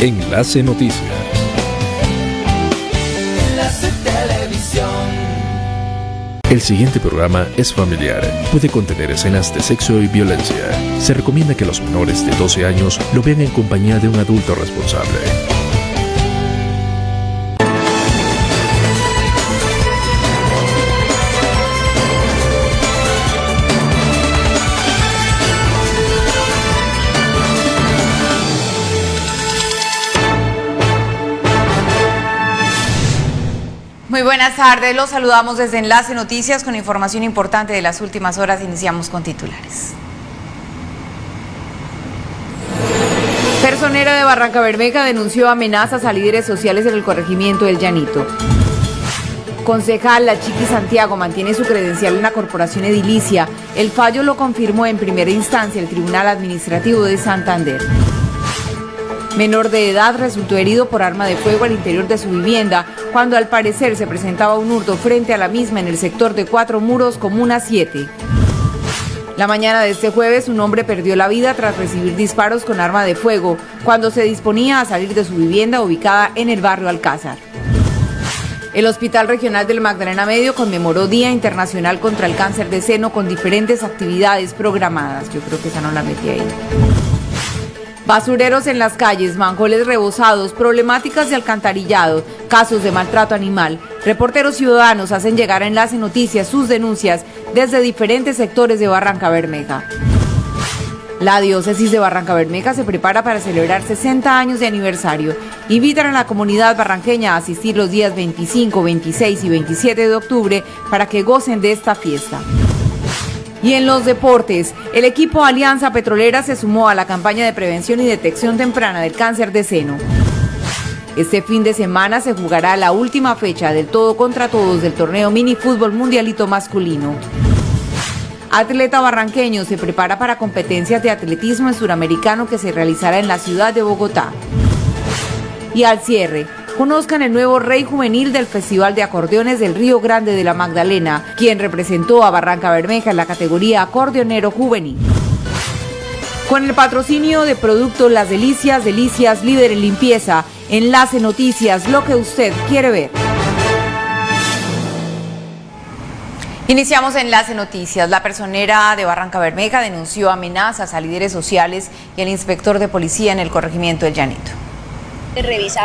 Enlace Noticias. Enlace Televisión. El siguiente programa es familiar. Puede contener escenas de sexo y violencia. Se recomienda que los menores de 12 años lo vean en compañía de un adulto responsable. Buenas tardes, los saludamos desde Enlace Noticias con información importante de las últimas horas. Iniciamos con titulares. Personera de Barranca Bermeja denunció amenazas a líderes sociales en el corregimiento del Llanito. Concejal La Chiqui Santiago mantiene su credencial en la corporación edilicia. El fallo lo confirmó en primera instancia el Tribunal Administrativo de Santander. Menor de edad resultó herido por arma de fuego al interior de su vivienda cuando al parecer se presentaba un hurto frente a la misma en el sector de Cuatro Muros, Comuna 7. La mañana de este jueves un hombre perdió la vida tras recibir disparos con arma de fuego cuando se disponía a salir de su vivienda ubicada en el barrio Alcázar. El Hospital Regional del Magdalena Medio conmemoró Día Internacional contra el Cáncer de Seno con diferentes actividades programadas. Yo creo que esa no la metí ahí. Basureros en las calles, manjoles rebosados, problemáticas de alcantarillado, casos de maltrato animal. Reporteros ciudadanos hacen llegar a Enlace Noticias sus denuncias desde diferentes sectores de Barranca Bermeja. La diócesis de Barranca Bermeja se prepara para celebrar 60 años de aniversario. Invitan a la comunidad barranqueña a asistir los días 25, 26 y 27 de octubre para que gocen de esta fiesta. Y en los deportes, el equipo Alianza Petrolera se sumó a la campaña de prevención y detección temprana del cáncer de seno. Este fin de semana se jugará la última fecha del todo contra todos del torneo mini fútbol mundialito masculino. Atleta barranqueño se prepara para competencias de atletismo en suramericano que se realizará en la ciudad de Bogotá. Y al cierre, conozcan el nuevo rey juvenil del Festival de Acordeones del Río Grande de la Magdalena, quien representó a Barranca Bermeja en la categoría acordeonero juvenil. Con el patrocinio de producto Las Delicias, Delicias líder en limpieza, Enlace Noticias, lo que usted quiere ver. Iniciamos Enlace Noticias. La personera de Barranca Bermeja denunció amenazas a líderes sociales y al inspector de policía en el corregimiento del Llanito.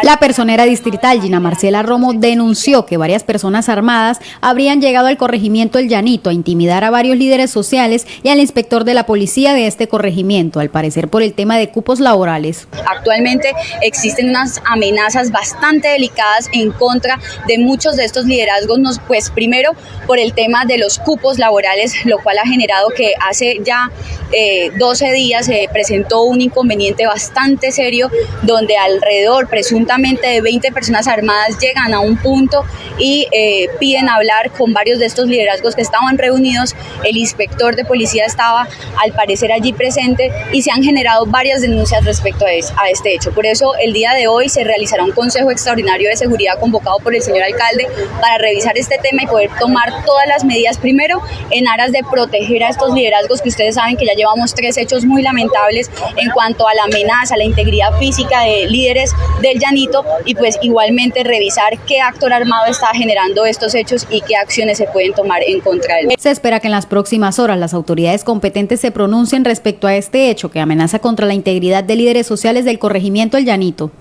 La personera distrital Gina Marcela Romo denunció que varias personas armadas habrían llegado al corregimiento El Llanito a intimidar a varios líderes sociales y al inspector de la policía de este corregimiento, al parecer por el tema de cupos laborales. Actualmente existen unas amenazas bastante delicadas en contra de muchos de estos liderazgos, pues primero por el tema de los cupos laborales, lo cual ha generado que hace ya eh, 12 días se presentó un inconveniente bastante serio donde alrededor presuntamente de 20 personas armadas llegan a un punto y eh, piden hablar con varios de estos liderazgos que estaban reunidos. El inspector de policía estaba al parecer allí presente y se han generado varias denuncias respecto a, a este hecho. Por eso el día de hoy se realizará un consejo extraordinario de seguridad convocado por el señor alcalde para revisar este tema y poder tomar todas las medidas primero en aras de proteger a estos liderazgos que ustedes saben que ya llevamos tres hechos muy lamentables en cuanto a la amenaza, la integridad física de líderes del Llanito y pues igualmente revisar qué actor armado está generando estos hechos y qué acciones se pueden tomar en contra de él. Se espera que en las próximas horas las autoridades competentes se pronuncien respecto a este hecho que amenaza contra la integridad de líderes sociales del corregimiento El Llanito.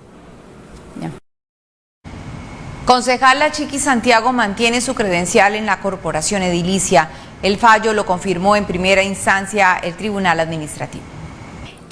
Concejal La Chiqui Santiago mantiene su credencial en la corporación edilicia. El fallo lo confirmó en primera instancia el Tribunal Administrativo.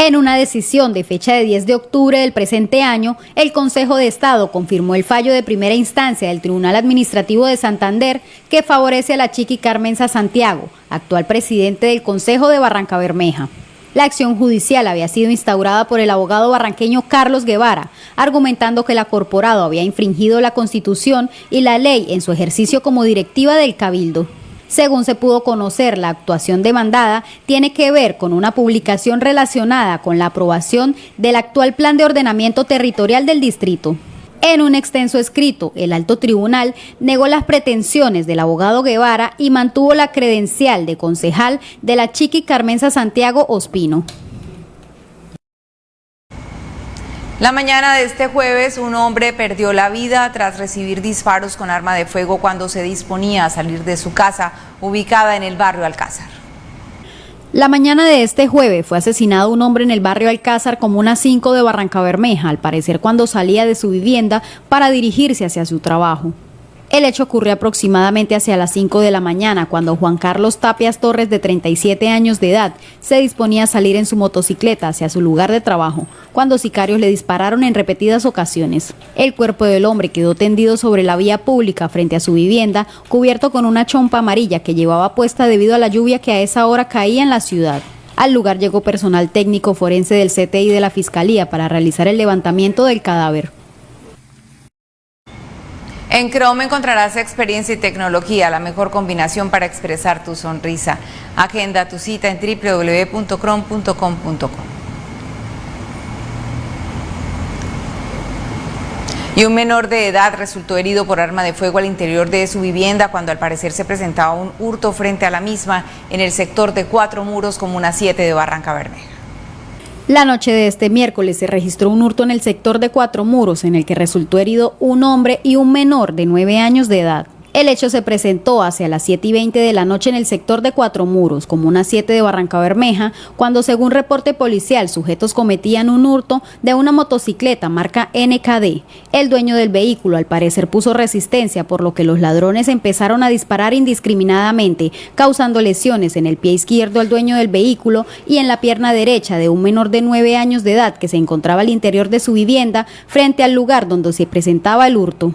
En una decisión de fecha de 10 de octubre del presente año, el Consejo de Estado confirmó el fallo de primera instancia del Tribunal Administrativo de Santander que favorece a la Chiqui Carmenza Santiago, actual presidente del Consejo de Barranca Bermeja. La acción judicial había sido instaurada por el abogado barranqueño Carlos Guevara, argumentando que la corporado había infringido la Constitución y la ley en su ejercicio como directiva del Cabildo. Según se pudo conocer, la actuación demandada tiene que ver con una publicación relacionada con la aprobación del actual Plan de Ordenamiento Territorial del Distrito. En un extenso escrito, el alto tribunal negó las pretensiones del abogado Guevara y mantuvo la credencial de concejal de la Chiqui Carmenza Santiago Ospino. La mañana de este jueves, un hombre perdió la vida tras recibir disparos con arma de fuego cuando se disponía a salir de su casa, ubicada en el barrio Alcázar. La mañana de este jueves fue asesinado un hombre en el barrio Alcázar Comuna 5 de Barranca Bermeja, al parecer cuando salía de su vivienda para dirigirse hacia su trabajo. El hecho ocurrió aproximadamente hacia las 5 de la mañana, cuando Juan Carlos Tapias Torres, de 37 años de edad, se disponía a salir en su motocicleta hacia su lugar de trabajo, cuando sicarios le dispararon en repetidas ocasiones. El cuerpo del hombre quedó tendido sobre la vía pública frente a su vivienda, cubierto con una chompa amarilla que llevaba puesta debido a la lluvia que a esa hora caía en la ciudad. Al lugar llegó personal técnico forense del CTI de la Fiscalía para realizar el levantamiento del cadáver. En Chrome encontrarás experiencia y tecnología, la mejor combinación para expresar tu sonrisa. Agenda tu cita en www.chrome.com.co. Y un menor de edad resultó herido por arma de fuego al interior de su vivienda cuando al parecer se presentaba un hurto frente a la misma en el sector de Cuatro Muros, Comuna 7 de Barranca Bermeja. La noche de este miércoles se registró un hurto en el sector de Cuatro Muros, en el que resultó herido un hombre y un menor de nueve años de edad. El hecho se presentó hacia las 7 y 20 de la noche en el sector de Cuatro Muros, como una 7 de Barranca Bermeja, cuando según reporte policial sujetos cometían un hurto de una motocicleta marca NKD. El dueño del vehículo al parecer puso resistencia, por lo que los ladrones empezaron a disparar indiscriminadamente, causando lesiones en el pie izquierdo al dueño del vehículo y en la pierna derecha de un menor de 9 años de edad que se encontraba al interior de su vivienda frente al lugar donde se presentaba el hurto.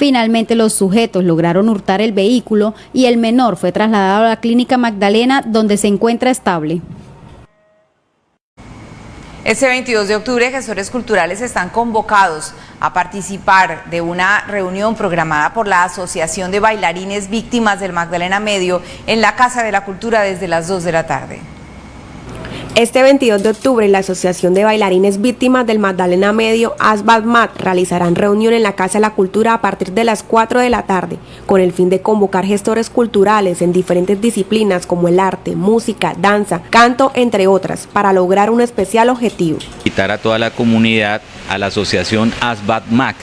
Finalmente los sujetos lograron hurtar el vehículo y el menor fue trasladado a la clínica Magdalena donde se encuentra estable. Este 22 de octubre, gestores culturales están convocados a participar de una reunión programada por la Asociación de Bailarines Víctimas del Magdalena Medio en la Casa de la Cultura desde las 2 de la tarde. Este 22 de octubre, la Asociación de Bailarines Víctimas del Magdalena Medio, ASBADMAT, realizarán reunión en la Casa de la Cultura a partir de las 4 de la tarde, con el fin de convocar gestores culturales en diferentes disciplinas como el arte, música, danza, canto, entre otras, para lograr un especial objetivo. Invitar a toda la comunidad a la Asociación ASBADMAC,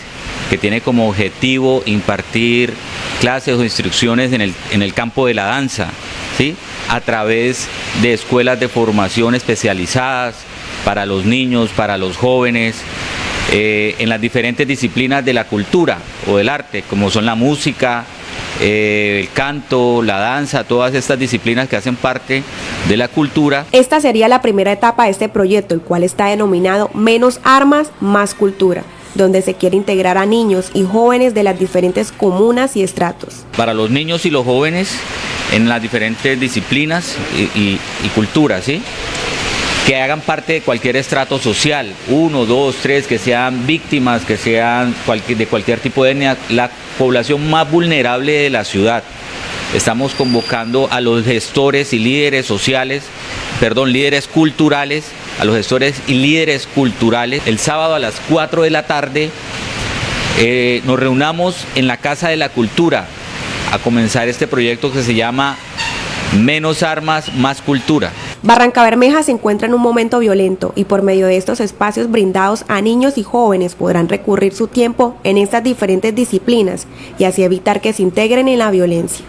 que tiene como objetivo impartir clases o instrucciones en el, en el campo de la danza, ¿sí? a través de escuelas de formación especializadas para los niños, para los jóvenes, eh, en las diferentes disciplinas de la cultura o del arte, como son la música, eh, el canto, la danza, todas estas disciplinas que hacen parte de la cultura. Esta sería la primera etapa de este proyecto, el cual está denominado Menos Armas, Más Cultura donde se quiere integrar a niños y jóvenes de las diferentes comunas y estratos. Para los niños y los jóvenes en las diferentes disciplinas y, culturas, ¿sí? que hagan parte de cualquier estrato social, uno, dos, tres, que sean víctimas, que sean de cualquier tipo de etnia, la población más vulnerable de la ciudad. Estamos convocando a los gestores y líderes sociales, perdón, líderes culturales, a los gestores y líderes culturales. El sábado a las 4 de la tarde eh, nos reunamos en la Casa de la Cultura a comenzar este proyecto que se llama Menos Armas, Más Cultura. Barranca Bermeja se encuentra en un momento violento y por medio de estos espacios brindados a niños y jóvenes podrán recurrir su tiempo en estas diferentes disciplinas y así evitar que se integren en la violencia.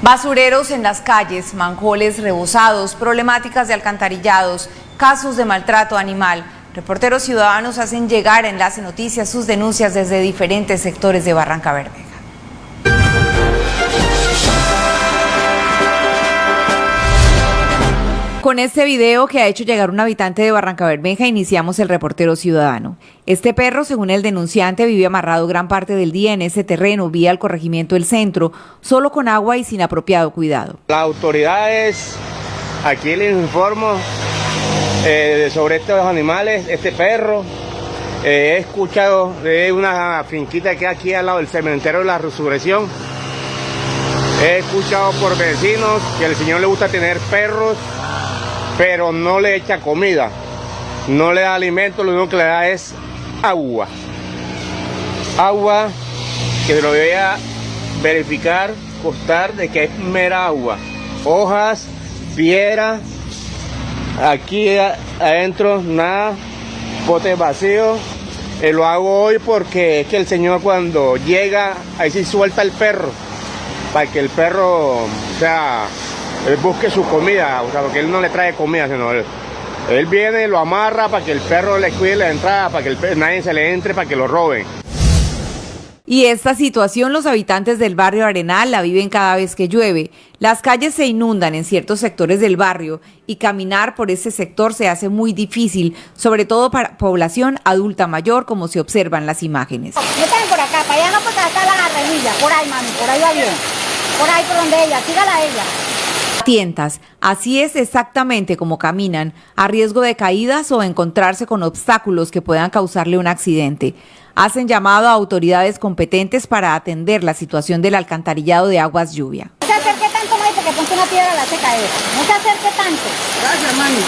Basureros en las calles, manjoles rebosados, problemáticas de alcantarillados, casos de maltrato animal. Reporteros ciudadanos hacen llegar a Enlace Noticias sus denuncias desde diferentes sectores de Barranca Verde. Con este video que ha hecho llegar un habitante de Barranca Bermeja, iniciamos el reportero ciudadano. Este perro, según el denunciante, vive amarrado gran parte del día en ese terreno, vía el corregimiento del centro, solo con agua y sin apropiado cuidado. Las autoridades, aquí les informo eh, sobre estos animales, este perro. Eh, he escuchado de una finquita que aquí al lado del cementerio de la resurrección. He escuchado por vecinos que al señor le gusta tener perros pero no le echa comida, no le da alimento, lo único que le da es agua. Agua que lo voy a verificar, costar de que es mera agua. Hojas, piedra Aquí adentro nada, bote vacío. Eh, lo hago hoy porque es que el señor cuando llega, ahí sí suelta el perro, para que el perro, sea, busque su comida, o sea, porque él no le trae comida, sino él, él viene, lo amarra para que el perro le cuide la entrada, para que el, nadie se le entre, para que lo roben. Y esta situación los habitantes del barrio Arenal la viven cada vez que llueve. Las calles se inundan en ciertos sectores del barrio y caminar por ese sector se hace muy difícil, sobre todo para población adulta mayor, como se observan las imágenes. por acá, para allá no, porque acá la remilla, por ahí, mami, por ahí va bien. Por ahí por donde ella, sígala ella. Tientas, así es exactamente como caminan, a riesgo de caídas o encontrarse con obstáculos que puedan causarle un accidente hacen llamado a autoridades competentes para atender la situación del alcantarillado de aguas lluvia. No se acerque tanto, porque ponte una piedra a la secadera. No se acerque tanto. Gracias, mami.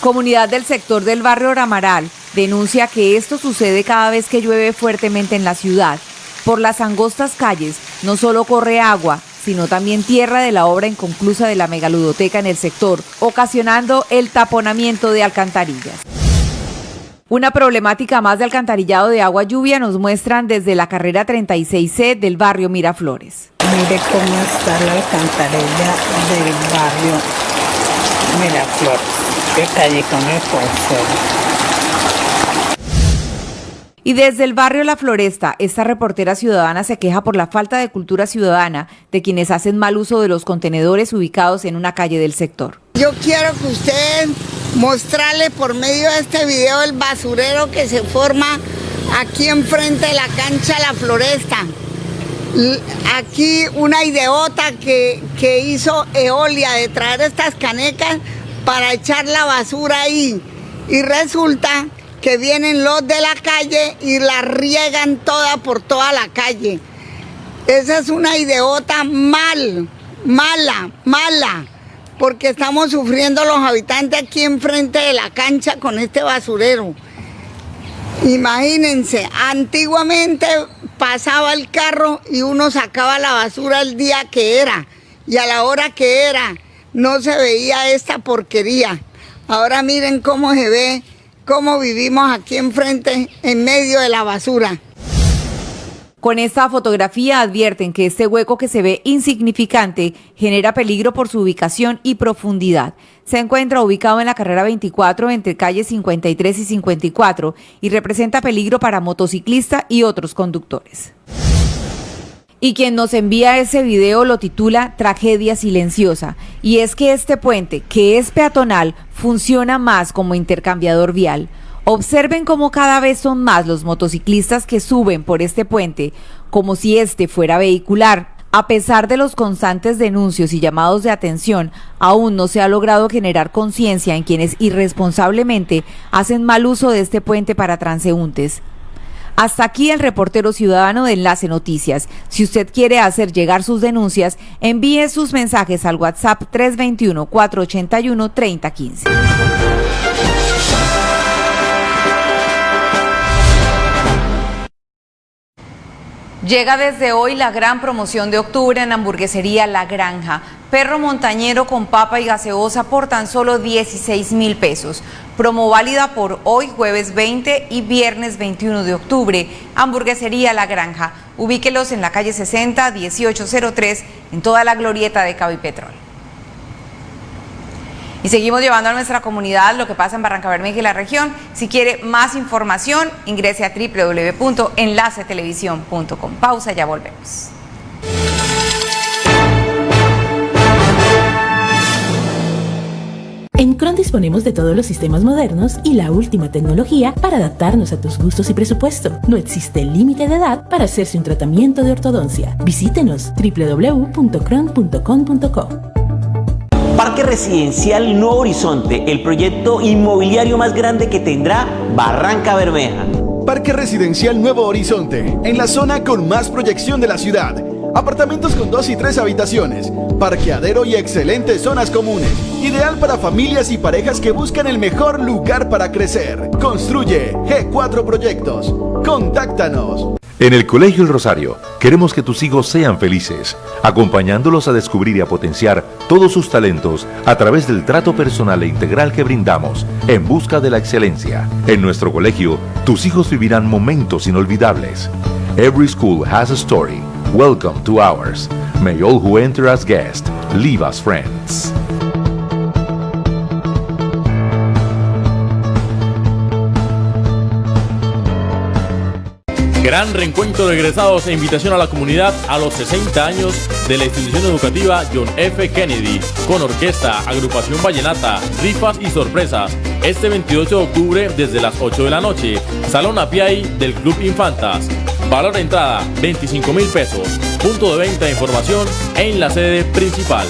Comunidad del sector del barrio Ramaral denuncia que esto sucede cada vez que llueve fuertemente en la ciudad. Por las angostas calles no solo corre agua, sino también tierra de la obra inconclusa de la megaludoteca en el sector, ocasionando el taponamiento de alcantarillas. Una problemática más de alcantarillado de agua lluvia nos muestran desde la carrera 36C del barrio Miraflores. Mire cómo está la alcantarilla del barrio Miraflores. Qué calle con el y desde el barrio La Floresta, esta reportera ciudadana se queja por la falta de cultura ciudadana de quienes hacen mal uso de los contenedores ubicados en una calle del sector. Yo quiero que usted mostrarle por medio de este video el basurero que se forma aquí enfrente de la cancha La Floresta. Aquí una ideota que, que hizo Eolia de traer estas canecas para echar la basura ahí. Y resulta que vienen los de la calle y la riegan toda por toda la calle. Esa es una ideota mal, mala, mala, porque estamos sufriendo los habitantes aquí enfrente de la cancha con este basurero. Imagínense, antiguamente pasaba el carro y uno sacaba la basura el día que era y a la hora que era no se veía esta porquería. Ahora miren cómo se ve cómo vivimos aquí enfrente en medio de la basura. Con esta fotografía advierten que este hueco que se ve insignificante genera peligro por su ubicación y profundidad. Se encuentra ubicado en la carrera 24 entre calles 53 y 54 y representa peligro para motociclistas y otros conductores. Y quien nos envía ese video lo titula Tragedia Silenciosa. Y es que este puente, que es peatonal, funciona más como intercambiador vial. Observen cómo cada vez son más los motociclistas que suben por este puente, como si este fuera vehicular. A pesar de los constantes denuncios y llamados de atención, aún no se ha logrado generar conciencia en quienes irresponsablemente hacen mal uso de este puente para transeúntes. Hasta aquí el reportero ciudadano de Enlace Noticias. Si usted quiere hacer llegar sus denuncias, envíe sus mensajes al WhatsApp 321-481-3015. Llega desde hoy la gran promoción de octubre en hamburguesería La Granja. Perro montañero con papa y gaseosa por tan solo 16 mil pesos. Promo válida por hoy, jueves 20 y viernes 21 de octubre. Hamburguesería La Granja. Ubíquelos en la calle 60 1803 en toda la glorieta de Cabipetrol. Y seguimos llevando a nuestra comunidad lo que pasa en Barranca Bermeja y la región. Si quiere más información, ingrese a www.enlacetelevisión.com. Pausa, ya volvemos. En Cron disponemos de todos los sistemas modernos y la última tecnología para adaptarnos a tus gustos y presupuesto. No existe límite de edad para hacerse un tratamiento de ortodoncia. Visítenos www.cron.com.co. Parque Residencial Nuevo Horizonte, el proyecto inmobiliario más grande que tendrá Barranca Bermeja. Parque Residencial Nuevo Horizonte, en la zona con más proyección de la ciudad. Apartamentos con dos y tres habitaciones, parqueadero y excelentes zonas comunes. Ideal para familias y parejas que buscan el mejor lugar para crecer. Construye G4 Proyectos. Contáctanos. En el Colegio El Rosario queremos que tus hijos sean felices, acompañándolos a descubrir y a potenciar todos sus talentos a través del trato personal e integral que brindamos en busca de la excelencia. En nuestro colegio, tus hijos vivirán momentos inolvidables. Every school has a story. Welcome to ours. May all who enter as guests leave as friends. Gran reencuentro de egresados e invitación a la comunidad a los 60 años de la institución educativa John F. Kennedy, con orquesta, agrupación vallenata, rifas y sorpresas. Este 28 de octubre desde las 8 de la noche, Salón Apiay del Club Infantas. Valor de entrada 25 mil pesos. Punto de venta de información en la sede principal.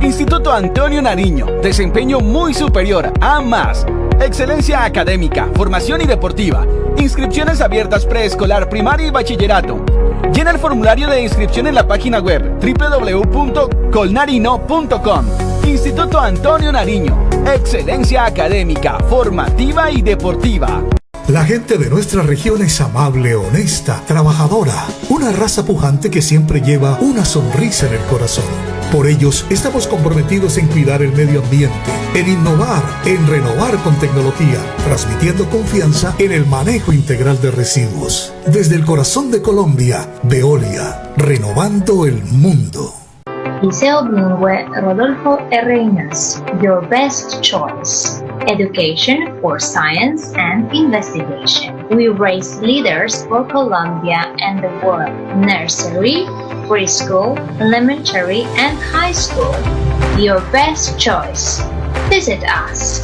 Instituto Antonio Nariño, desempeño muy superior a más. Excelencia académica, formación y deportiva. Inscripciones abiertas preescolar, primaria y bachillerato. Llena el formulario de inscripción en la página web www.colnarino.com. Instituto Antonio Nariño. Excelencia académica, formativa y deportiva. La gente de nuestra región es amable, honesta, trabajadora, una raza pujante que siempre lleva una sonrisa en el corazón. Por ellos estamos comprometidos en cuidar el medio ambiente, en innovar, en renovar con tecnología, transmitiendo confianza en el manejo integral de residuos. Desde el corazón de Colombia, Veolia, renovando el mundo. Liceo Bilingüe Rodolfo R. Ignacio, your best choice. Education for science and investigation. We raise leaders for Colombia and the world. Nursery, preschool, elementary, and high school. Your best choice. Visit us.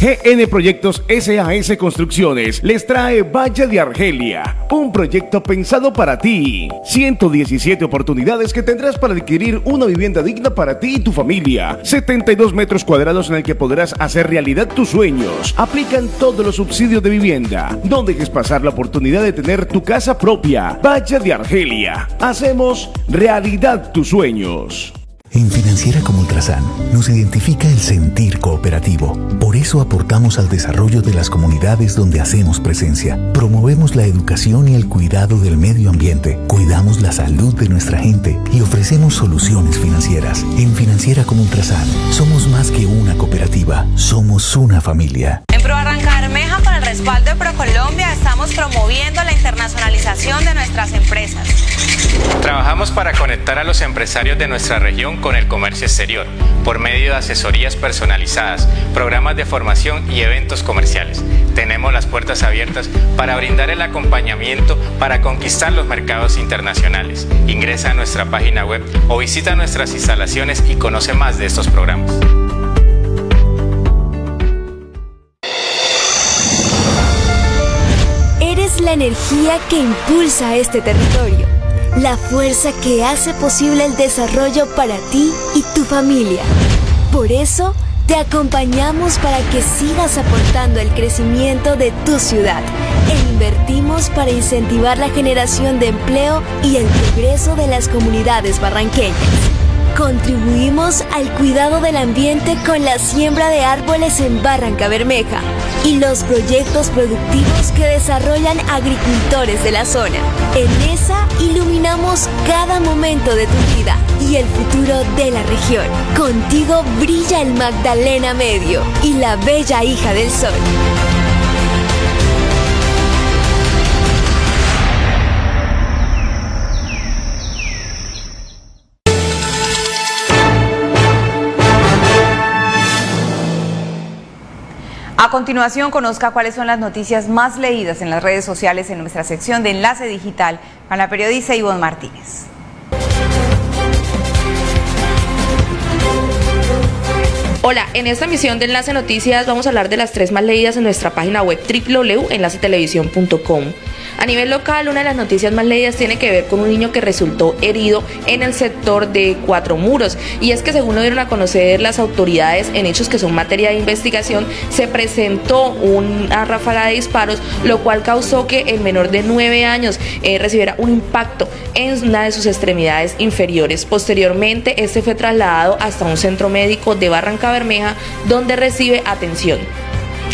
GN Proyectos SAS Construcciones les trae Valle de Argelia, un proyecto pensado para ti. 117 oportunidades que tendrás para adquirir una vivienda digna para ti y tu familia. 72 metros cuadrados en el que podrás hacer realidad tus sueños. Aplican todos los subsidios de vivienda. No dejes pasar la oportunidad de tener tu casa propia. Valle de Argelia. Hacemos realidad tus sueños. En Financiera como Ultrasan nos identifica el sentir cooperativo. Por eso aportamos al desarrollo de las comunidades donde hacemos presencia. Promovemos la educación y el cuidado del medio ambiente. Cuidamos la salud de nuestra gente y ofrecemos soluciones financieras. En Financiera como Ultrasan somos más que una cooperativa, somos una familia. En Pro el respaldo de ProColombia, estamos promoviendo la internacionalización de nuestras empresas. Trabajamos para conectar a los empresarios de nuestra región con el comercio exterior, por medio de asesorías personalizadas, programas de formación y eventos comerciales. Tenemos las puertas abiertas para brindar el acompañamiento para conquistar los mercados internacionales. Ingresa a nuestra página web o visita nuestras instalaciones y conoce más de estos programas. La energía que impulsa este territorio la fuerza que hace posible el desarrollo para ti y tu familia. Por eso, te acompañamos para que sigas aportando el crecimiento de tu ciudad e invertimos para incentivar la generación de empleo y el progreso de las comunidades barranqueñas. Contribuimos al cuidado del ambiente con la siembra de árboles en Barranca Bermeja y los proyectos productivos que desarrollan agricultores de la zona. En esa iluminamos cada momento de tu vida y el futuro de la región. Contigo brilla el Magdalena Medio y la bella hija del sol. A continuación, conozca cuáles son las noticias más leídas en las redes sociales en nuestra sección de Enlace Digital con la periodista Ivonne Martínez. Hola, en esta emisión de Enlace Noticias vamos a hablar de las tres más leídas en nuestra página web www.enlacetelevisión.com. A nivel local, una de las noticias más leídas tiene que ver con un niño que resultó herido en el sector de Cuatro Muros. Y es que según lo dieron a conocer las autoridades en hechos que son materia de investigación, se presentó una ráfaga de disparos, lo cual causó que el menor de nueve años eh, recibiera un impacto en una de sus extremidades inferiores. Posteriormente, este fue trasladado hasta un centro médico de Barranca Bermeja, donde recibe atención.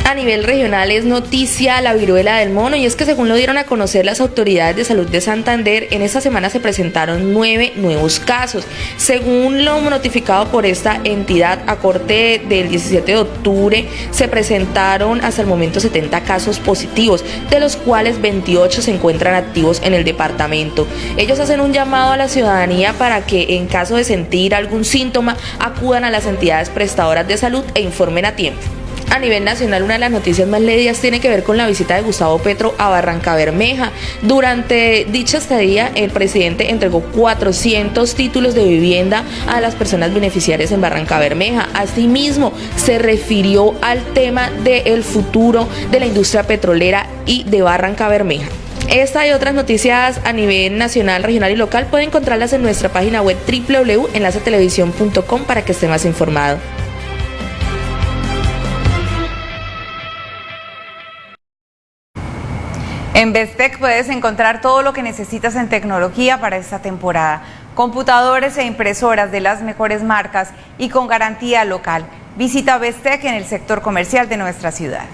A nivel regional es noticia la viruela del mono y es que según lo dieron a conocer las autoridades de salud de Santander, en esta semana se presentaron nueve nuevos casos. Según lo notificado por esta entidad, a corte del 17 de octubre se presentaron hasta el momento 70 casos positivos, de los cuales 28 se encuentran activos en el departamento. Ellos hacen un llamado a la ciudadanía para que en caso de sentir algún síntoma acudan a las entidades prestadoras de salud e informen a tiempo. A nivel nacional, una de las noticias más leídas tiene que ver con la visita de Gustavo Petro a Barranca Bermeja. Durante dicha estadía, el presidente entregó 400 títulos de vivienda a las personas beneficiarias en Barranca Bermeja. Asimismo, se refirió al tema del futuro de la industria petrolera y de Barranca Bermeja. Esta y otras noticias a nivel nacional, regional y local pueden encontrarlas en nuestra página web www.enlacetelevisión.com para que esté más informado. En Bestec puedes encontrar todo lo que necesitas en tecnología para esta temporada. Computadores e impresoras de las mejores marcas y con garantía local. Visita Bestec en el sector comercial de nuestra ciudad.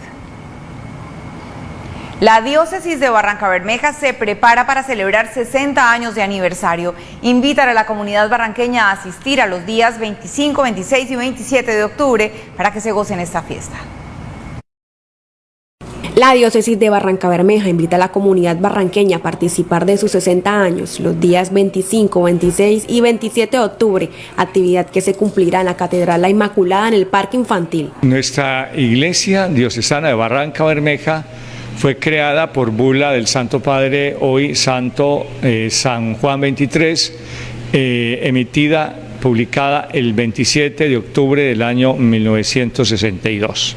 La diócesis de Barranca Bermeja se prepara para celebrar 60 años de aniversario. Invitan a la comunidad barranqueña a asistir a los días 25, 26 y 27 de octubre para que se gocen esta fiesta. La diócesis de Barranca Bermeja invita a la comunidad barranqueña a participar de sus 60 años los días 25, 26 y 27 de octubre, actividad que se cumplirá en la Catedral La Inmaculada en el Parque Infantil. Nuestra iglesia diocesana de Barranca Bermeja fue creada por bula del Santo Padre, hoy Santo eh, San Juan 23, eh, emitida, publicada el 27 de octubre del año 1962.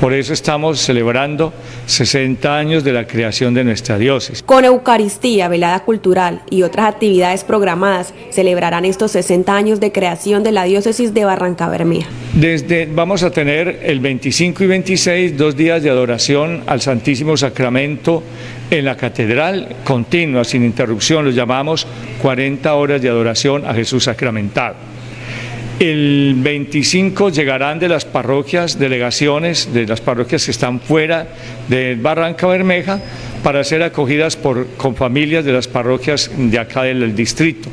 Por eso estamos celebrando 60 años de la creación de nuestra diócesis. Con Eucaristía, velada cultural y otras actividades programadas, celebrarán estos 60 años de creación de la diócesis de Barranca Bermeja. Desde, vamos a tener el 25 y 26 dos días de adoración al Santísimo Sacramento en la catedral, continua, sin interrupción, los llamamos 40 horas de adoración a Jesús sacramentado. El 25 llegarán de las parroquias, delegaciones de las parroquias que están fuera de Barranca Bermeja para ser acogidas por, con familias de las parroquias de acá del distrito.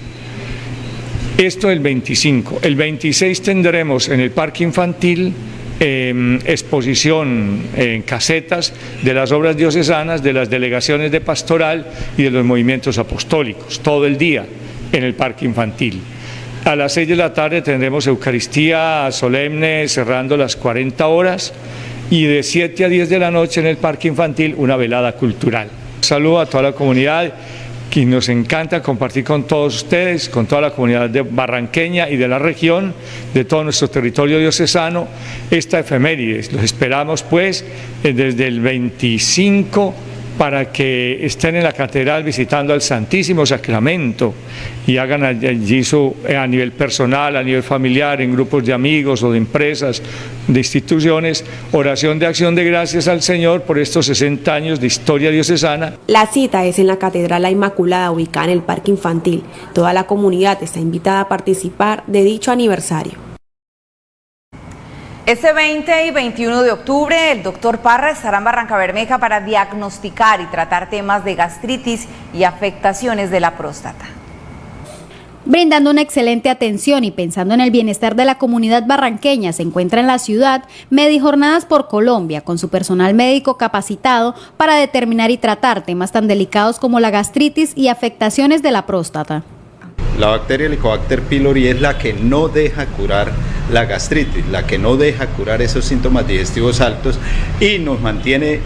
Esto el 25. El 26 tendremos en el parque infantil em, exposición en casetas de las obras diocesanas, de las delegaciones de pastoral y de los movimientos apostólicos, todo el día en el parque infantil. A las 6 de la tarde tendremos Eucaristía solemne cerrando las 40 horas y de 7 a 10 de la noche en el Parque Infantil una velada cultural. Saludo a toda la comunidad que nos encanta compartir con todos ustedes, con toda la comunidad de barranqueña y de la región, de todo nuestro territorio diocesano, esta efeméride. Los esperamos pues desde el 25 para que estén en la catedral visitando al Santísimo Sacramento y hagan allí eh, a nivel personal, a nivel familiar, en grupos de amigos o de empresas, de instituciones, oración de acción de gracias al Señor por estos 60 años de historia diocesana. La cita es en la Catedral La Inmaculada, ubicada en el Parque Infantil. Toda la comunidad está invitada a participar de dicho aniversario. Este 20 y 21 de octubre, el doctor Parra estará en Barranca Bermeja para diagnosticar y tratar temas de gastritis y afectaciones de la próstata. Brindando una excelente atención y pensando en el bienestar de la comunidad barranqueña, se encuentra en la ciudad Medijornadas por Colombia, con su personal médico capacitado para determinar y tratar temas tan delicados como la gastritis y afectaciones de la próstata. La bacteria Helicobacter pylori es la que no deja curar la gastritis, la que no deja curar esos síntomas digestivos altos y nos mantiene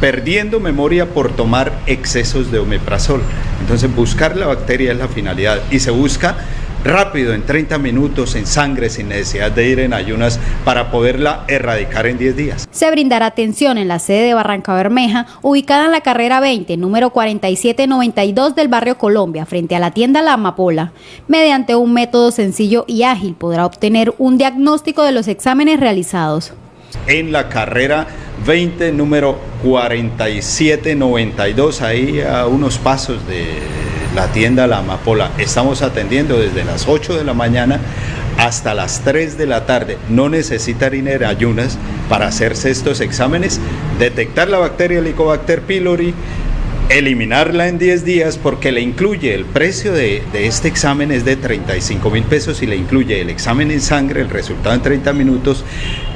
perdiendo memoria por tomar excesos de omeprazol. Entonces buscar la bacteria es la finalidad y se busca rápido, en 30 minutos, en sangre, sin necesidad de ir en ayunas para poderla erradicar en 10 días. Se brindará atención en la sede de Barranca Bermeja, ubicada en la carrera 20, número 4792 del barrio Colombia, frente a la tienda La Amapola. Mediante un método sencillo y ágil podrá obtener un diagnóstico de los exámenes realizados. En la carrera 20, número 4792, ahí a unos pasos de la tienda La Amapola. Estamos atendiendo desde las 8 de la mañana hasta las 3 de la tarde. No necesitan ir ayunas para hacerse estos exámenes, detectar la bacteria Helicobacter pylori, eliminarla en 10 días porque le incluye el precio de, de, este examen es de 35 mil pesos y le incluye el examen en sangre, el resultado en 30 minutos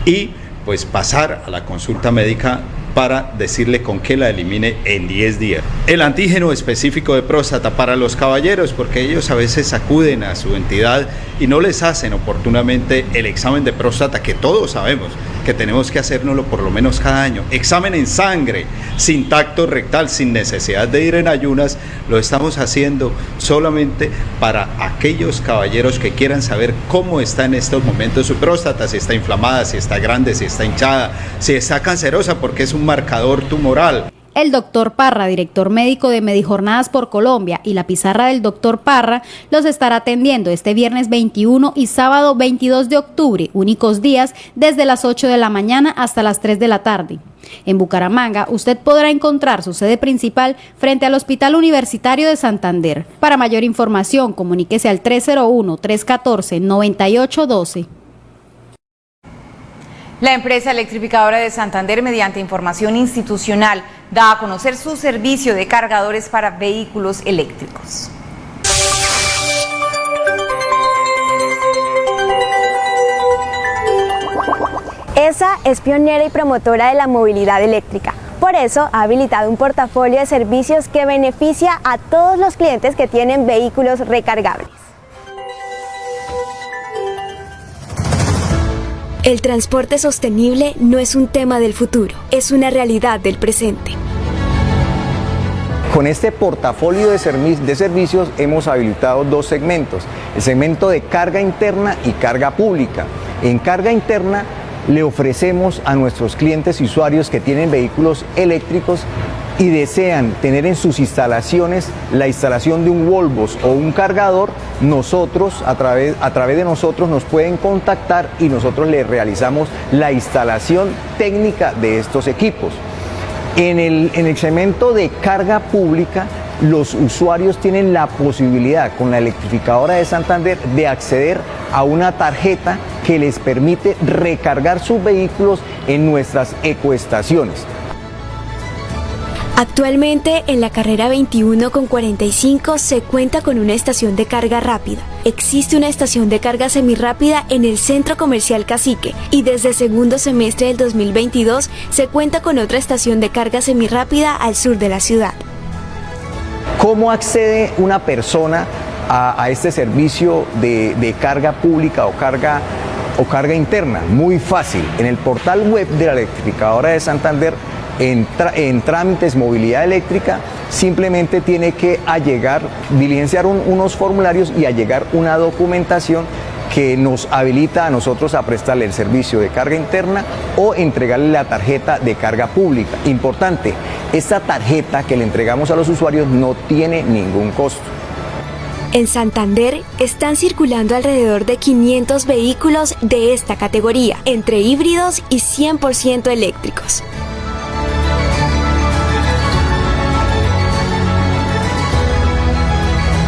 y pues pasar a la consulta médica para decirle con qué la elimine en 10 días. El antígeno específico de próstata para los caballeros, porque ellos a veces acuden a su entidad y no les hacen oportunamente el examen de próstata que todos sabemos que tenemos que hacérnoslo por lo menos cada año. Examen en sangre, sin tacto rectal, sin necesidad de ir en ayunas, lo estamos haciendo solamente para aquellos caballeros que quieran saber cómo está en estos momentos su próstata, si está inflamada, si está grande, si está hinchada, si está cancerosa, porque es un marcador tumoral. El doctor Parra, director médico de Medijornadas por Colombia, y la pizarra del doctor Parra los estará atendiendo este viernes 21 y sábado 22 de octubre, únicos días desde las 8 de la mañana hasta las 3 de la tarde. En Bucaramanga, usted podrá encontrar su sede principal frente al Hospital Universitario de Santander. Para mayor información, comuníquese al 301-314-9812. La empresa electrificadora de Santander, mediante información institucional, da a conocer su servicio de cargadores para vehículos eléctricos. ESA es pionera y promotora de la movilidad eléctrica. Por eso ha habilitado un portafolio de servicios que beneficia a todos los clientes que tienen vehículos recargables. El transporte sostenible no es un tema del futuro, es una realidad del presente. Con este portafolio de, servicios hemos habilitado dos segmentos, el segmento de carga interna y carga pública. En carga interna le ofrecemos a nuestros clientes y usuarios que tienen vehículos eléctricos y desean tener en sus instalaciones la instalación de un Volvos o un cargador, nosotros, a través, a través de nosotros nos pueden contactar y nosotros les realizamos la instalación técnica de estos equipos. En el, en el segmento de carga pública, los usuarios tienen la posibilidad con la electrificadora de Santander de acceder a una tarjeta que les permite recargar sus vehículos en nuestras ecoestaciones. Actualmente en la carrera 21 con 45 se cuenta con una estación de carga rápida. Existe una estación de carga semirrápida en el Centro Comercial Cacique y desde segundo semestre del 2022 se cuenta con otra estación de carga semirrápida al sur de la ciudad. ¿Cómo accede una persona a, este servicio de, de carga pública o carga o carga interna? Muy fácil. En el portal web de la electrificadora de Santander en, trámites movilidad eléctrica simplemente tiene que allegar, diligenciar un, unos formularios y allegar una documentación que nos habilita a nosotros a prestarle el servicio de carga interna o entregarle la tarjeta de carga pública. Importante, esta tarjeta que le entregamos a los usuarios no tiene ningún costo. En Santander están circulando alrededor de 500 vehículos de esta categoría, entre híbridos y 100% eléctricos.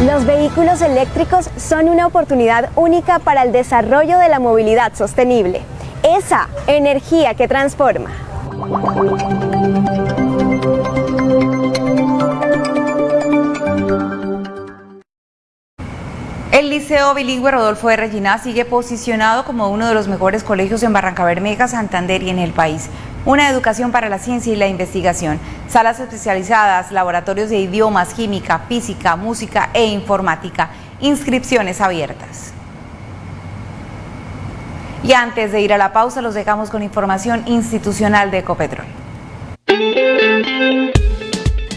Los vehículos eléctricos son una oportunidad única para el desarrollo de la movilidad sostenible. Esa energía que transforma. El Liceo Bilingüe Rodolfo de Regina sigue posicionado como uno de los mejores colegios en Barranca Bermeja, Santander y en el país. Una educación para la ciencia y la investigación, salas especializadas, laboratorios de idiomas, química, física, música e informática, inscripciones abiertas. Y antes de ir a la pausa, los dejamos con información institucional de Ecopetrol.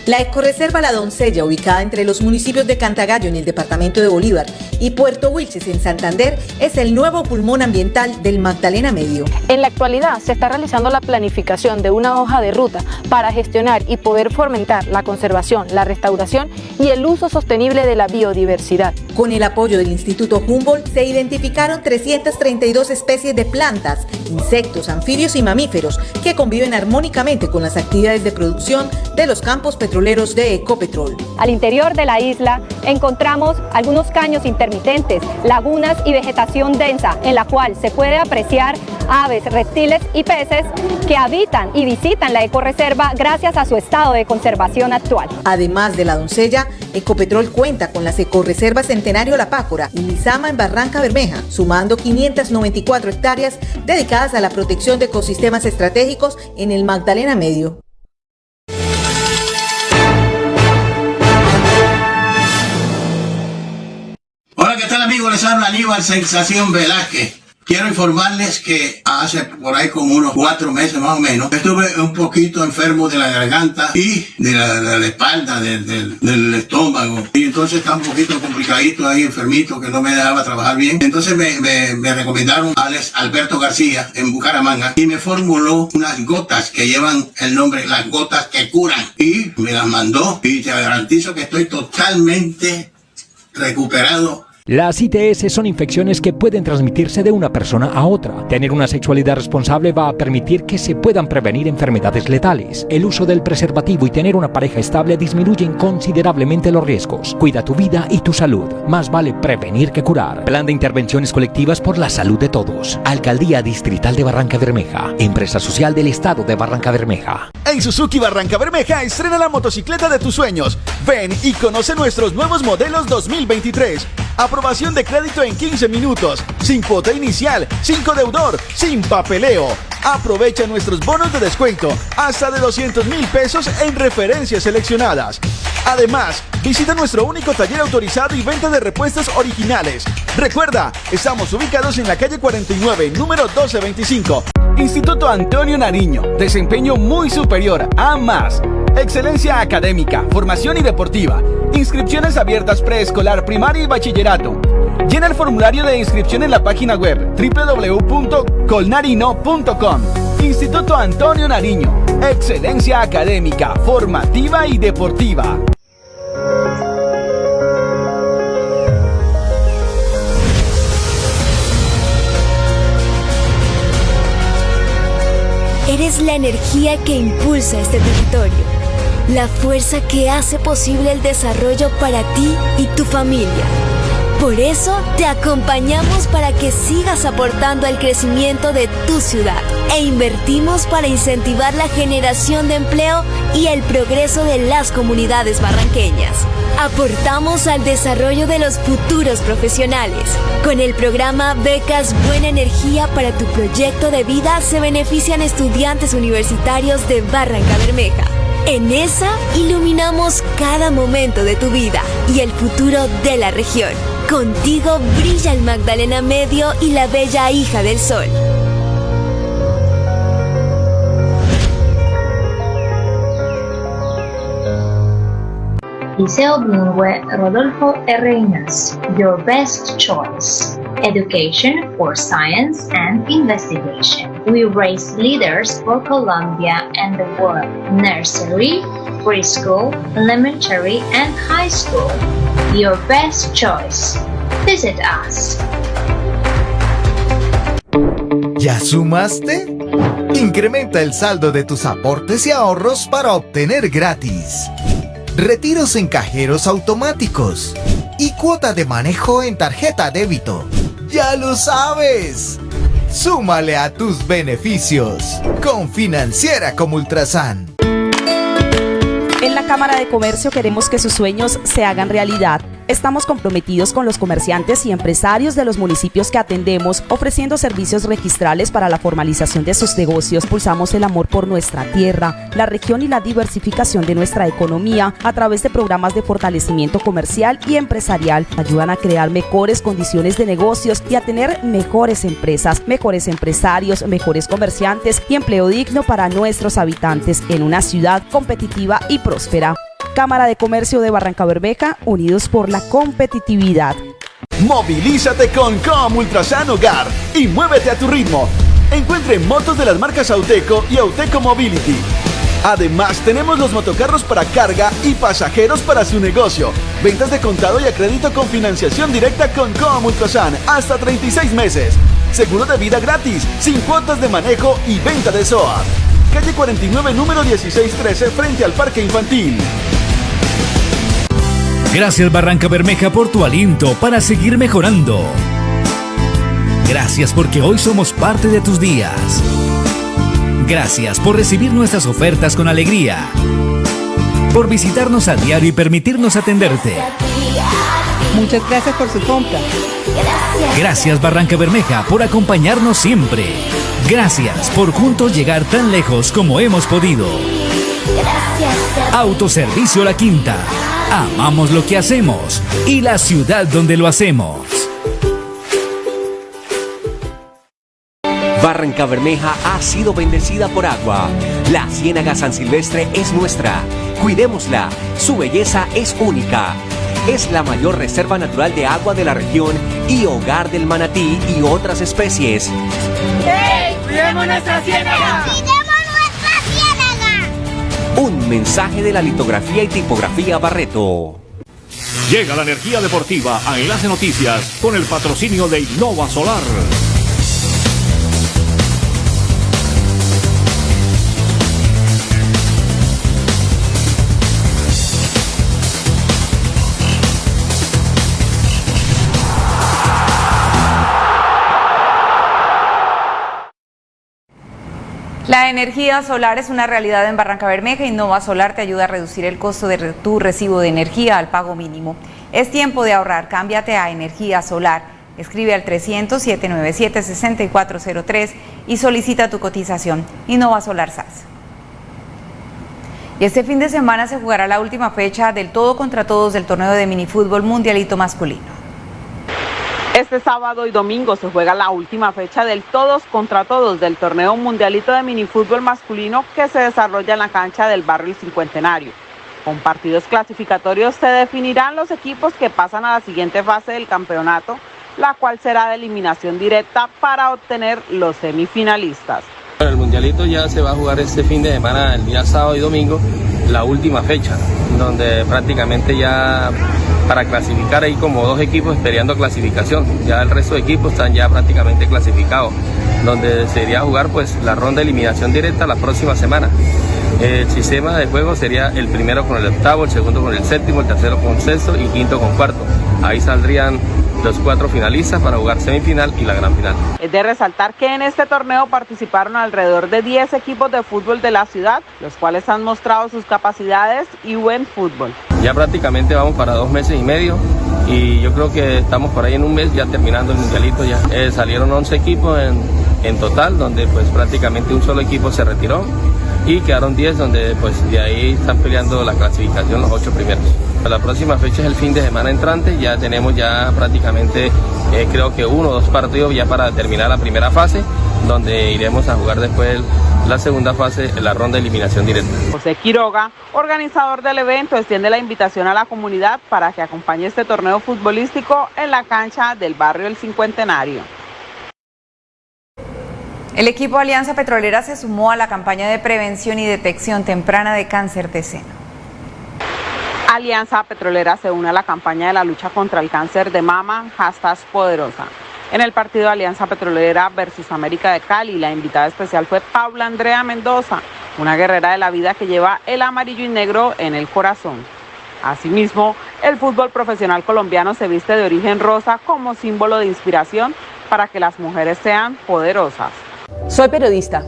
La ecoreserva La Doncella, ubicada entre los municipios de Cantagallo en el departamento de Bolívar y Puerto Wilches en Santander, es el nuevo pulmón ambiental del Magdalena Medio. En la actualidad se está realizando la planificación de una hoja de ruta para gestionar y poder fomentar la conservación, la restauración y el uso sostenible de la biodiversidad. Con el apoyo del Instituto Humboldt se identificaron 332 especies de plantas, insectos, anfibios y mamíferos que conviven armónicamente con las actividades de producción de los campos petroleros de Ecopetrol. Al interior de la isla encontramos algunos caños intermitentes, lagunas y vegetación densa en la cual se puede apreciar aves, reptiles y peces que habitan y visitan la ecoreserva gracias a su estado de conservación actual. Además de la doncella, Ecopetrol cuenta con las ecoreservas Centenario La Pácora y Lizama en Barranca Bermeja, sumando 594 hectáreas dedicadas a la protección de ecosistemas estratégicos en el Magdalena Medio. Hola, ¿qué tal amigos? Les habla Aníbal Sensación Velázquez. Quiero informarles que hace por ahí como unos cuatro meses más o menos, estuve un poquito enfermo de la garganta y de la, espalda, del, estómago. Y entonces estaba un poquito complicadito ahí, enfermito, que no me dejaba trabajar bien. Entonces me, me, recomendaron a Alex Alberto García en Bucaramanga y me formuló unas gotas que llevan el nombre Las Gotas que Curan. Y me las mandó y te garantizo que estoy totalmente recuperado las ITS son infecciones que pueden transmitirse de una persona a otra. Tener una sexualidad responsable va a permitir que se puedan prevenir enfermedades letales. El uso del preservativo y tener una pareja estable disminuyen considerablemente los riesgos. Cuida tu vida y tu salud. Más vale prevenir que curar. Plan de intervenciones colectivas por la salud de todos. Alcaldía Distrital de Barranca Bermeja. Empresa social del Estado de Barranca Bermeja. En Suzuki Barranca Bermeja estrena la motocicleta de tus sueños. Ven y conoce nuestros nuevos modelos 2023 Aprobación de crédito en 15 minutos, sin cuota inicial, sin deudor, sin papeleo. Aprovecha nuestros bonos de descuento hasta de 200 mil pesos en referencias seleccionadas. Además, visita nuestro único taller autorizado y venta de repuestos originales. Recuerda, estamos ubicados en la calle 49, número 1225. Instituto Antonio Nariño, desempeño muy superior a más. Excelencia académica, formación y deportiva. Inscripciones abiertas preescolar, primaria y bachillerato. Llena el formulario de inscripción en la página web www.colnarino.com. Instituto Antonio Nariño. Excelencia académica, formativa y deportiva. Eres la energía que impulsa este territorio la fuerza que hace posible el desarrollo para ti y tu familia. Por eso te acompañamos para que sigas aportando al crecimiento de tu ciudad e invertimos para incentivar la generación de empleo y el progreso de las comunidades barranqueñas. Aportamos al desarrollo de los futuros profesionales. Con el programa Becas Buena Energía para tu proyecto de vida se benefician estudiantes universitarios de Barranca Bermeja en esa iluminamos cada momento de tu vida y el futuro de la región. Contigo brilla el Magdalena Medio y la bella hija del sol. Liceo Bilingüe Rodolfo R. your best choice. Education for science and investigation. We raise leaders for Colombia and the world. Nursery, preschool, elementary, and high school. ¿Ya sumaste? Incrementa el saldo de tus aportes y ahorros para obtener gratis retiros en cajeros automáticos y cuota de manejo en tarjeta débito. ¡Ya lo sabes! Súmale a tus beneficios con Financiera como Ultrasan. Cámara de Comercio queremos que sus sueños se hagan realidad Estamos comprometidos con los comerciantes y empresarios de los municipios que atendemos, ofreciendo servicios registrales para la formalización de sus negocios. Pulsamos el amor por nuestra tierra, la región y la diversificación de nuestra economía a través de programas de fortalecimiento comercial y empresarial. Ayudan a crear mejores condiciones de negocios y a tener mejores empresas, mejores empresarios, mejores comerciantes y empleo digno para nuestros habitantes en una ciudad competitiva y próspera. Cámara de Comercio de Barranca Bermeja, unidos por la competitividad. Movilízate con Com Ultrasan Hogar y muévete a tu ritmo. Encuentre motos de las marcas Auteco y Auteco Mobility. Además, tenemos los motocarros para carga y pasajeros para su negocio. Ventas de contado y a crédito con financiación directa con Coa Mulcosan hasta 36 meses. Seguro de vida gratis, sin cuotas de manejo y venta de SOA. Calle 49, número 1613, frente al Parque Infantil. Gracias Barranca Bermeja por tu aliento para seguir mejorando. Gracias porque hoy somos parte de tus días. Gracias por recibir nuestras ofertas con alegría. Por visitarnos a diario y permitirnos atenderte. Muchas gracias por su compra. Gracias Barranca Bermeja por acompañarnos siempre. Gracias por juntos llegar tan lejos como hemos podido. Autoservicio La Quinta. Amamos lo que hacemos y la ciudad donde lo hacemos. Barranca Bermeja ha sido bendecida por agua. La Ciénaga San Silvestre es nuestra. Cuidémosla. Su belleza es única. Es la mayor reserva natural de agua de la región y hogar del manatí y otras especies. ¡Hey! ¡Cuidemos nuestra ciénaga! Un mensaje de la litografía y tipografía Barreto. Llega la energía deportiva a Enlace Noticias con el patrocinio de Innova Solar. La energía solar es una realidad en Barranca Bermeja y Nova Solar te ayuda a reducir el costo de tu recibo de energía al pago mínimo. Es tiempo de ahorrar, cámbiate a energía solar. Escribe al 300-797-6403 y solicita tu cotización. Innova Solar SAS. Y este fin de semana se jugará la última fecha del todo contra todos del torneo de minifútbol mundialito masculino. Este sábado y domingo se juega la última fecha del todos contra todos del torneo mundialito de minifútbol masculino que se desarrolla en la cancha del barrio Cincuentenario. Con partidos clasificatorios se definirán los equipos que pasan a la siguiente fase del campeonato, la cual será de eliminación directa para obtener los semifinalistas. El mundialito ya se va a jugar este fin de semana, el día sábado y domingo, la última fecha, donde prácticamente ya para clasificar hay como dos equipos peleando clasificación. Ya el resto de equipos están ya prácticamente clasificados, donde sería jugar pues la ronda de eliminación directa la próxima semana. El sistema de juego sería el primero con el octavo, el segundo con el séptimo, el tercero con sexto y quinto con cuarto. Ahí saldrían los cuatro finalistas para jugar semifinal y la gran final. Es de resaltar que en este torneo participaron alrededor de 10 equipos de fútbol de la ciudad, los cuales han mostrado sus capacidades y buen fútbol. Ya prácticamente vamos para dos meses y medio y yo creo que estamos por ahí en un mes ya terminando el mundialito ya. Eh, salieron 11 equipos en, en total, donde pues prácticamente un solo equipo se retiró y quedaron 10 donde pues de ahí están peleando la clasificación los ocho primeros. La próxima fecha es el fin de semana entrante, ya tenemos ya prácticamente eh, creo que uno o dos partidos ya para terminar la primera fase, donde iremos a jugar después la segunda fase, la ronda de eliminación directa. José Quiroga, organizador del evento, extiende la invitación a la comunidad para que acompañe este torneo futbolístico en la cancha del barrio El Cincuentenario. El equipo Alianza Petrolera se sumó a la campaña de prevención y detección temprana de cáncer de seno. Alianza Petrolera se une a la campaña de la lucha contra el cáncer de mama, hashtag poderosa. En el partido Alianza Petrolera versus América de Cali, la invitada especial fue Paula Andrea Mendoza, una guerrera de la vida que lleva el amarillo y negro en el corazón. Asimismo, el fútbol profesional colombiano se viste de origen rosa como símbolo de inspiración para que las mujeres sean poderosas. Soy periodista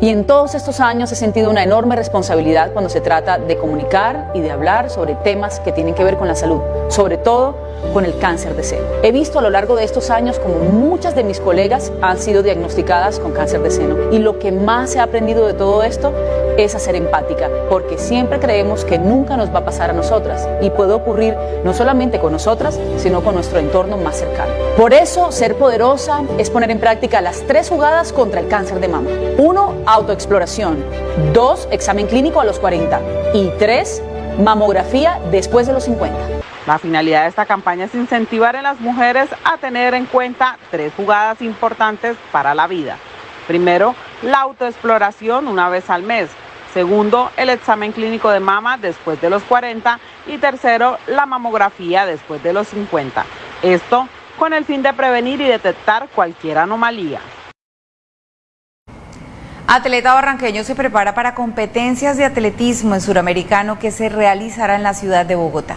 y en todos estos años he sentido una enorme responsabilidad cuando se trata de comunicar y de hablar sobre temas que tienen que ver con la salud, sobre todo con el cáncer de seno. He visto a lo largo de estos años como muchas de mis colegas han sido diagnosticadas con cáncer de seno y lo que más he aprendido de todo esto es a ser empática, porque siempre creemos que nunca nos va a pasar a nosotras y puede ocurrir no solamente con nosotras, sino con nuestro entorno más cercano. Por eso, ser poderosa es poner en práctica las tres jugadas contra el cáncer de mama. Uno, autoexploración. Dos, examen clínico a los 40. Y tres, mamografía después de los 50. La finalidad de esta campaña es incentivar a las mujeres a tener en cuenta tres jugadas importantes para la vida. Primero, la autoexploración una vez al mes. Segundo, el examen clínico de mama después de los 40 y tercero, la mamografía después de los 50. Esto con el fin de prevenir y detectar cualquier anomalía. Atleta barranqueño se prepara para competencias de atletismo en suramericano que se realizará en la ciudad de Bogotá.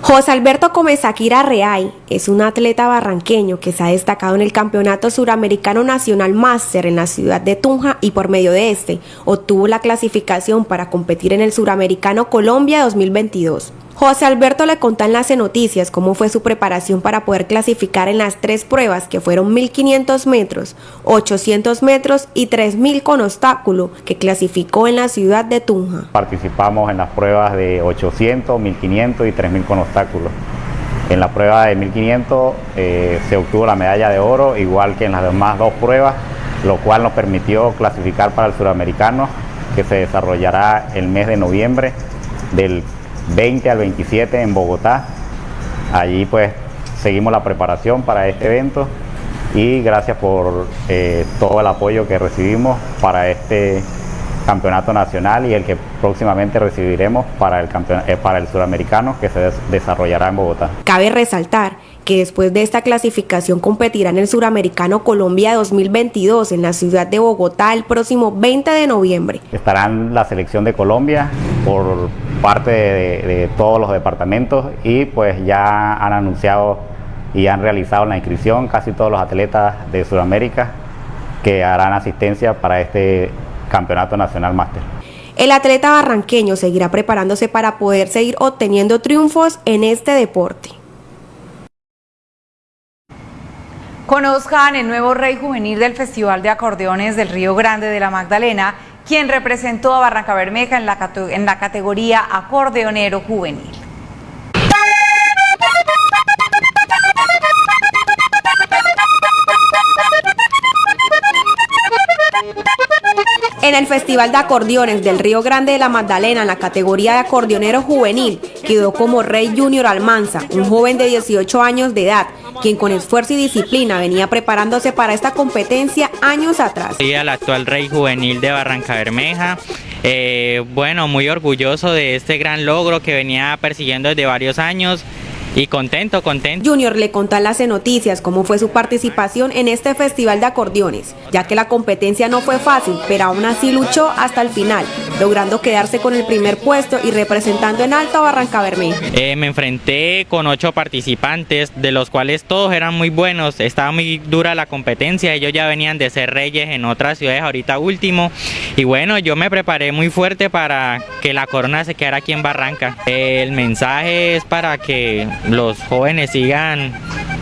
José Alberto Comesaquira Reay es un atleta barranqueño que se ha destacado en el Campeonato Suramericano Nacional Máster en la ciudad de Tunja y por medio de este obtuvo la clasificación para competir en el Suramericano Colombia 2022. José Alberto le contó en las noticias cómo fue su preparación para poder clasificar en las tres pruebas que fueron 1500 metros, 800 metros y 3000 con obstáculo que clasificó en la ciudad de Tunja. Participamos en las pruebas de 800, 1500 y 3000 con En la prueba de 1500 eh, se obtuvo la medalla de oro, igual que en las demás dos pruebas, lo cual nos permitió clasificar para el suramericano que se desarrollará el mes de noviembre del 20 al 27 en Bogotá. Allí pues seguimos la preparación para este evento y gracias por eh, todo el apoyo que recibimos para este campeonato nacional y el que próximamente recibiremos para el, eh, para el suramericano que se desarrollará en Bogotá. Cabe resaltar que después de esta clasificación competirá en el Suramericano Colombia 2022 en la ciudad de Bogotá el próximo 20 de noviembre. Estarán la selección de Colombia por parte de, todos los departamentos y pues ya han anunciado y han realizado la inscripción casi todos los atletas de Sudamérica que harán asistencia para este Campeonato Nacional Máster. El atleta barranqueño seguirá preparándose para poder seguir obteniendo triunfos en este deporte. Conozcan el nuevo rey juvenil del Festival de Acordeones del Río Grande de la Magdalena, quien representó a Barranca Bermeja en la, en la categoría acordeonero juvenil. En el Festival de Acordeones del Río Grande de la Magdalena, en la categoría de acordeonero juvenil, quedó como Rey Junior Almanza, un joven de 18 años de edad, quien con esfuerzo y disciplina venía preparándose para esta competencia años atrás. Soy el actual Rey Juvenil de Barranca Bermeja. Eh, bueno, muy orgulloso de este gran logro que venía persiguiendo desde varios años. Y contento, contento. Junior le contó las noticias cómo fue su participación en este festival de acordeones, ya que la competencia no fue fácil, pero aún así luchó hasta el final, logrando quedarse con el primer puesto y representando en alto a Barranca Bermeja. Eh, me enfrenté con ocho participantes, de los cuales todos eran muy buenos, estaba muy dura la competencia, ellos ya venían de ser reyes en otras ciudades, ahorita último, y bueno, yo me preparé muy fuerte para que la corona se quedara aquí en Barranca. El mensaje es para que los jóvenes sigan,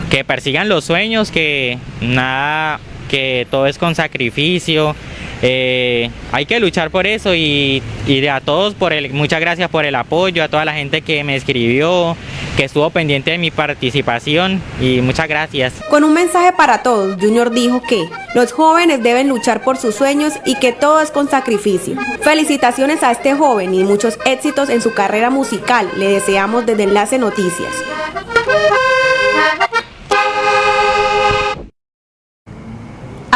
que persigan los sueños, que nada, que todo es con sacrificio. Eh, hay que luchar por eso y, y a todos por el, muchas gracias por el apoyo, a toda la gente que me escribió, que estuvo pendiente de mi participación y muchas gracias. Con un mensaje para todos, Junior dijo que los jóvenes deben luchar por sus sueños y que todo es con sacrificio. Felicitaciones a este joven y muchos éxitos en su carrera musical. Le deseamos desde Enlace Noticias.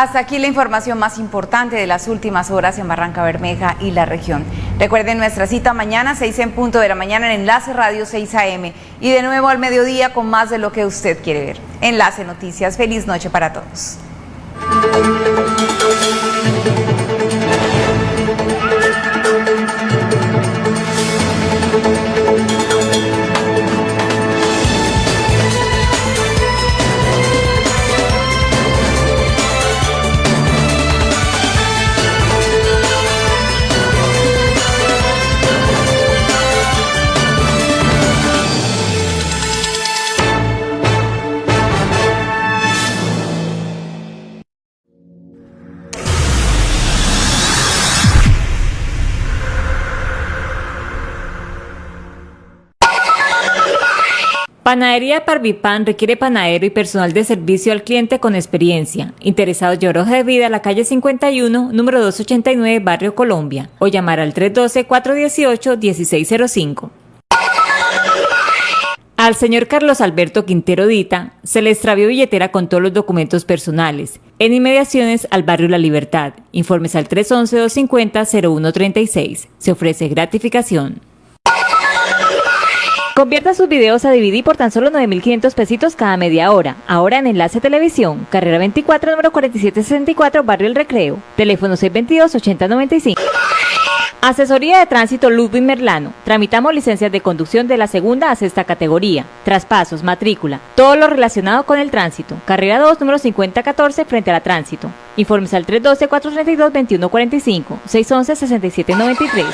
Hasta aquí la información más importante de las últimas horas en Barranca Bermeja y la región. Recuerden nuestra cita mañana, 6 en punto de la mañana en Enlace Radio 6 AM y de nuevo al mediodía con más de lo que usted quiere ver. Enlace Noticias, feliz noche para todos. Panadería Parvipan requiere panadero y personal de servicio al cliente con experiencia. Interesados de de vida, la calle 51, número 289, Barrio Colombia, o llamar al 312-418-1605. Al señor Carlos Alberto Quintero Dita se le extravió billetera con todos los documentos personales en inmediaciones al barrio La Libertad. Informes al 311-250-0136. Se ofrece gratificación. Convierta sus videos a DVD por tan solo 9.500 pesitos cada media hora. Ahora en Enlace Televisión, carrera 24, número 4764, Barrio El Recreo. Teléfono 622-8095. Asesoría de Tránsito Ludwig Merlano. Tramitamos licencias de conducción de la segunda a sexta categoría. Traspasos, matrícula, todo lo relacionado con el tránsito. Carrera 2, número 5014, frente a la tránsito. Informes al 312-432-2145, 611-6793.